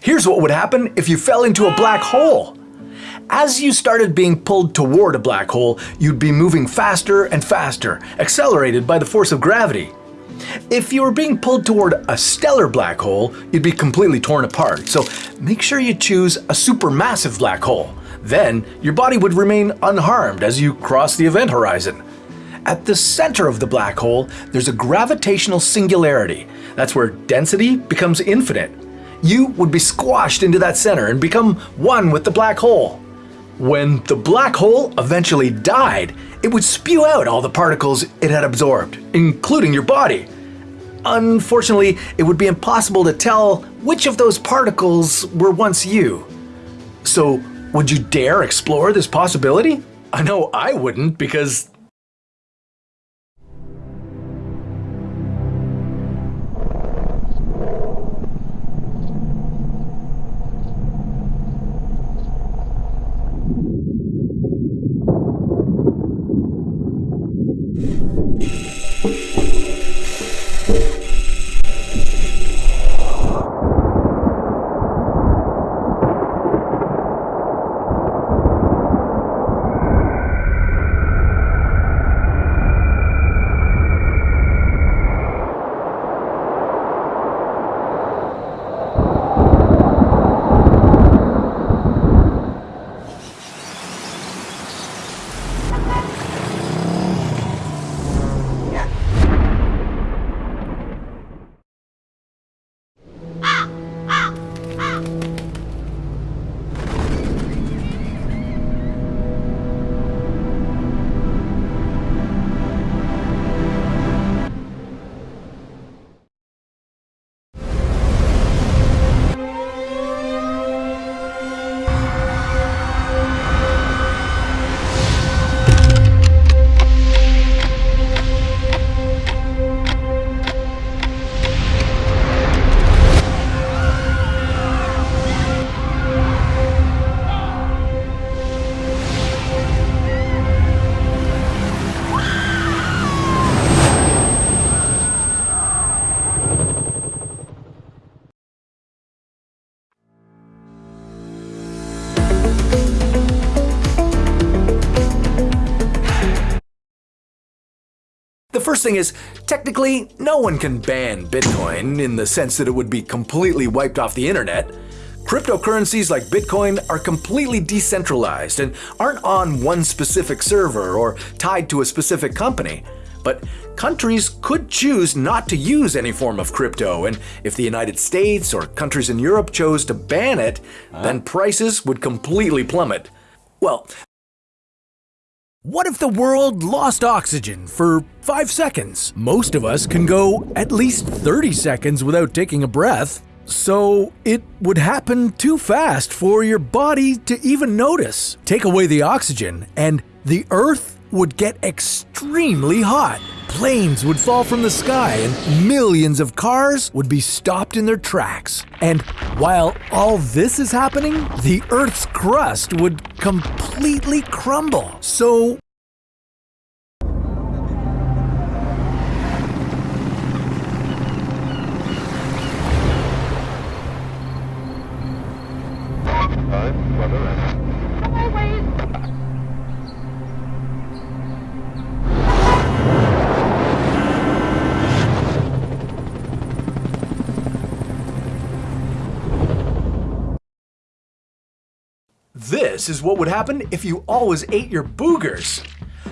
Here's what would happen if you fell into a black hole. As you started being pulled toward a black hole, you'd be moving faster and faster, accelerated by the force of gravity. If you were being pulled toward a stellar black hole, you'd be completely torn apart, so make sure you choose a supermassive black hole. Then, your body would remain unharmed as you cross the event horizon. At the center of the black hole, there's a gravitational singularity. That's where density becomes infinite. You would be squashed into that center and become one with the black hole. When the black hole eventually died, it would spew out all the particles it had absorbed, including your body. Unfortunately, it would be impossible to tell which of those particles were once you. So, would you dare explore this possibility? I know I wouldn't because first thing is, technically, no one can ban Bitcoin in the sense that it would be completely wiped off the internet. Cryptocurrencies like Bitcoin are completely decentralized and aren't on one specific server or tied to a specific company. But countries could choose not to use any form of crypto, and if the United States or countries in Europe chose to ban it, then prices would completely plummet. Well, what if the world lost oxygen for 5 seconds? Most of us can go at least 30 seconds without taking a breath. So it would happen too fast for your body to even notice. Take away the oxygen and the Earth would get extremely hot. Planes would fall from the sky and millions of cars would be stopped in their tracks. And while all this is happening, the Earth's crust would completely crumble. So This is what would happen if you always ate your boogers.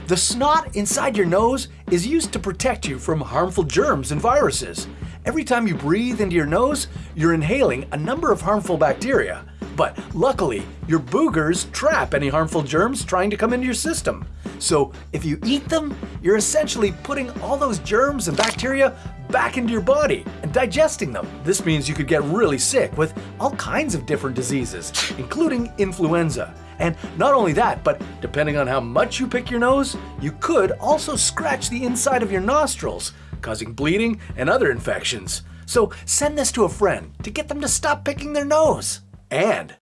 The snot inside your nose is used to protect you from harmful germs and viruses. Every time you breathe into your nose, you're inhaling a number of harmful bacteria. But luckily, your boogers trap any harmful germs trying to come into your system. So if you eat them, you're essentially putting all those germs and bacteria back into your body and digesting them. This means you could get really sick with all kinds of different diseases, including influenza. And not only that, but depending on how much you pick your nose, you could also scratch the inside of your nostrils, causing bleeding and other infections. So send this to a friend to get them to stop picking their nose. And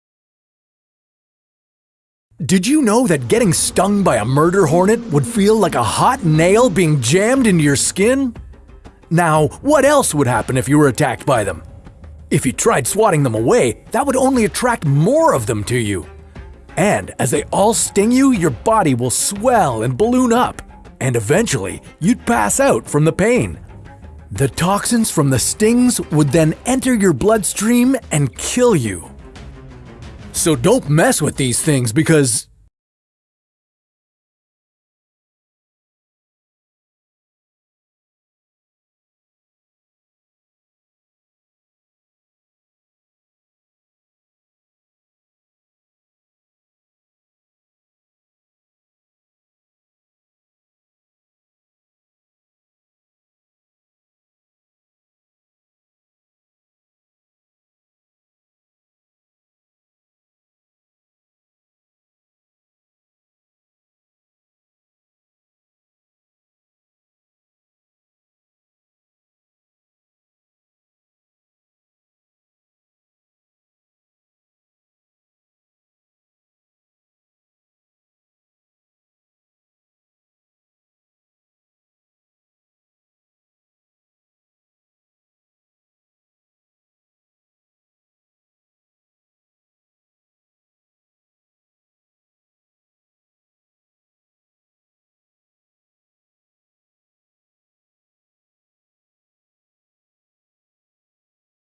did you know that getting stung by a murder hornet would feel like a hot nail being jammed into your skin? Now, what else would happen if you were attacked by them? If you tried swatting them away, that would only attract more of them to you. And as they all sting you, your body will swell and balloon up, and eventually you'd pass out from the pain. The toxins from the stings would then enter your bloodstream and kill you. So don't mess with these things because